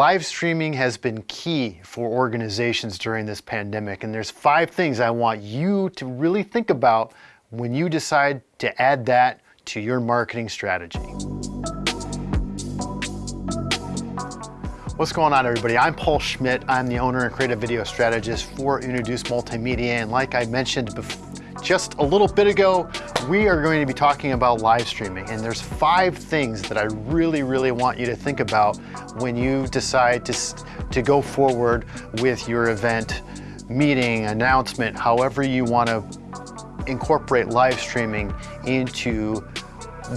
Live streaming has been key for organizations during this pandemic, and there's five things I want you to really think about when you decide to add that to your marketing strategy. What's going on everybody? I'm Paul Schmidt. I'm the owner and creative video strategist for Introduce Multimedia. And like I mentioned just a little bit ago, we are going to be talking about live streaming. And there's five things that I really, really want you to think about when you decide to, to go forward with your event, meeting, announcement, however you want to incorporate live streaming into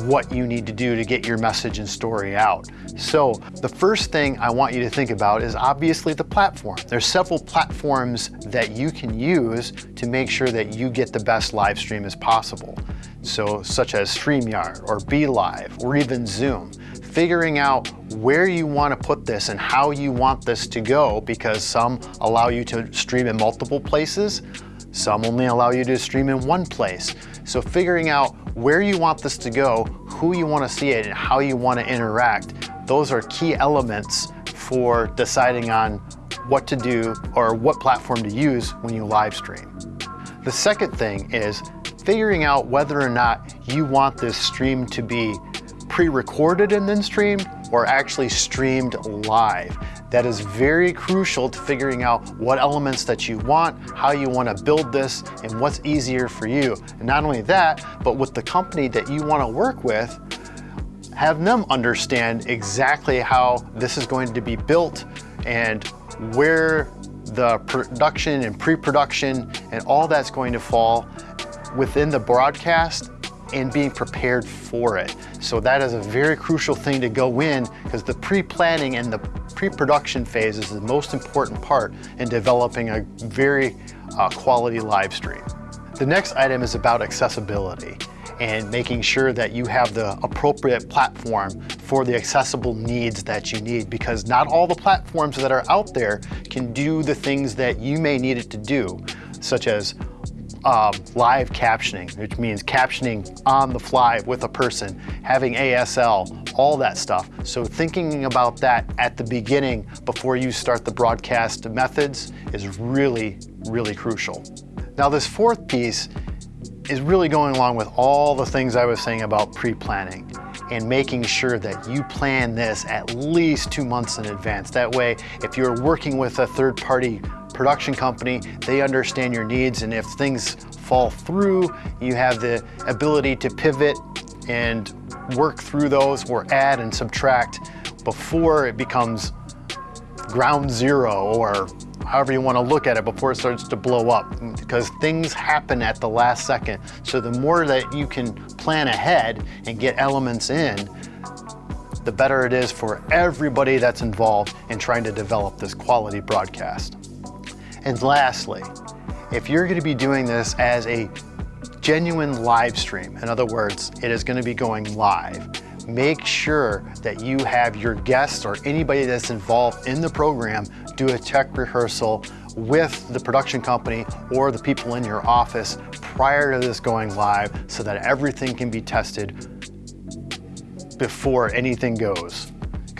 what you need to do to get your message and story out. So the first thing I want you to think about is obviously the platform. There's several platforms that you can use to make sure that you get the best live stream as possible. So such as StreamYard or BeLive or even Zoom. Figuring out where you want to put this and how you want this to go because some allow you to stream in multiple places, some only allow you to stream in one place. So figuring out where you want this to go, who you want to see it, and how you want to interact, those are key elements for deciding on what to do or what platform to use when you live stream. The second thing is figuring out whether or not you want this stream to be pre-recorded and then streamed or actually streamed live. That is very crucial to figuring out what elements that you want, how you want to build this, and what's easier for you. And not only that, but with the company that you want to work with, have them understand exactly how this is going to be built and where the production and pre-production and all that's going to fall within the broadcast and being prepared for it. So that is a very crucial thing to go in because the pre-planning and the pre-production phase is the most important part in developing a very uh, quality live stream. The next item is about accessibility and making sure that you have the appropriate platform for the accessible needs that you need because not all the platforms that are out there can do the things that you may need it to do, such as um, live captioning, which means captioning on the fly with a person, having ASL, all that stuff. So thinking about that at the beginning before you start the broadcast methods is really, really crucial. Now this fourth piece is really going along with all the things I was saying about pre-planning and making sure that you plan this at least two months in advance. That way, if you're working with a third party production company, they understand your needs and if things fall through, you have the ability to pivot and work through those or add and subtract before it becomes ground zero or however you want to look at it before it starts to blow up because things happen at the last second. So the more that you can plan ahead and get elements in, the better it is for everybody that's involved in trying to develop this quality broadcast. And lastly, if you're gonna be doing this as a genuine live stream, in other words, it is gonna be going live, make sure that you have your guests or anybody that's involved in the program do a tech rehearsal with the production company or the people in your office prior to this going live so that everything can be tested before anything goes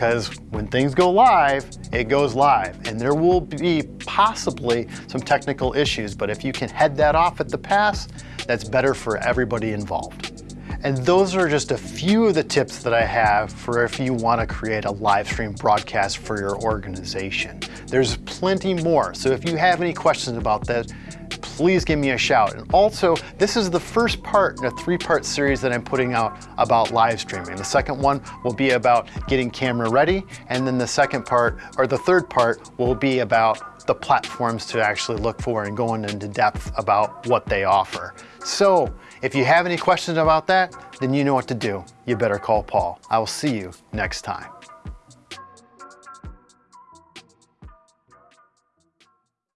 because when things go live, it goes live and there will be possibly some technical issues, but if you can head that off at the pass, that's better for everybody involved. And those are just a few of the tips that I have for if you want to create a live stream broadcast for your organization. There's plenty more, so if you have any questions about that, please give me a shout. And also, this is the first part in a three-part series that I'm putting out about live streaming. The second one will be about getting camera ready, and then the second part, or the third part, will be about the platforms to actually look for and going into depth about what they offer. So, if you have any questions about that, then you know what to do. You better call Paul. I will see you next time.